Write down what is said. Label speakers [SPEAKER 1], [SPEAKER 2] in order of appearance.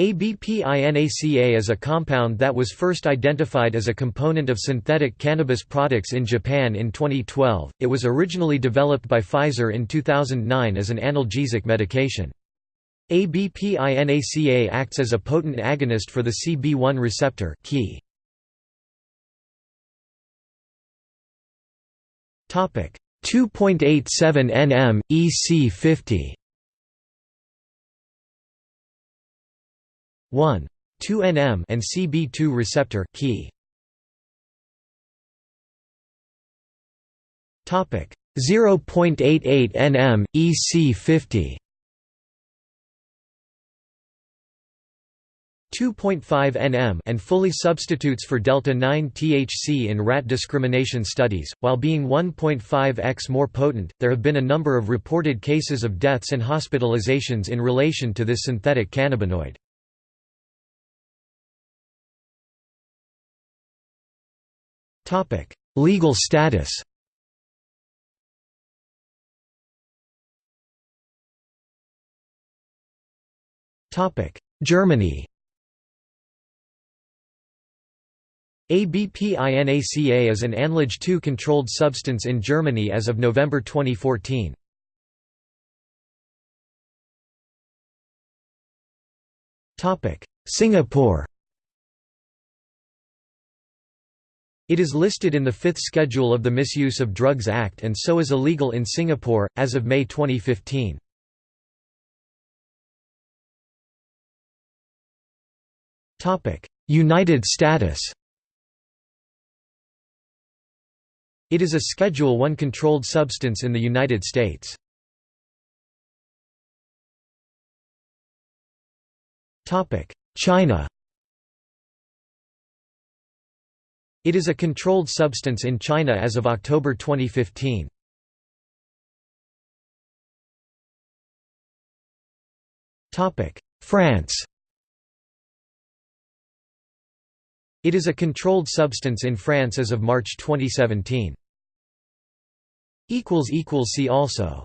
[SPEAKER 1] ABPINACA is a compound that was first identified as a component of synthetic cannabis products in Japan in 2012. It was originally developed by Pfizer in 2009 as an analgesic medication. ABPINACA acts as a potent agonist for the CB1 receptor key. Topic 2.87 nm EC50 1. 2 nm and CB2 receptor key. Topic 0.88 nm EC50 2.5 nm and fully substitutes for delta-9 THC in rat discrimination studies, while being 1.5x more potent, there have been a number of reported cases of deaths and hospitalizations in relation to this synthetic cannabinoid. Legal status Germany ABPINACA is an ANLAGE 2 controlled substance in Germany as of November 2014. Singapore It is listed in the Fifth Schedule of the Misuse of Drugs Act and so is illegal in Singapore, as of May 2015. United States It is a Schedule I controlled substance in the United States. China It is a controlled substance in China as of October 2015. France It is a controlled substance in France as of March 2017. See also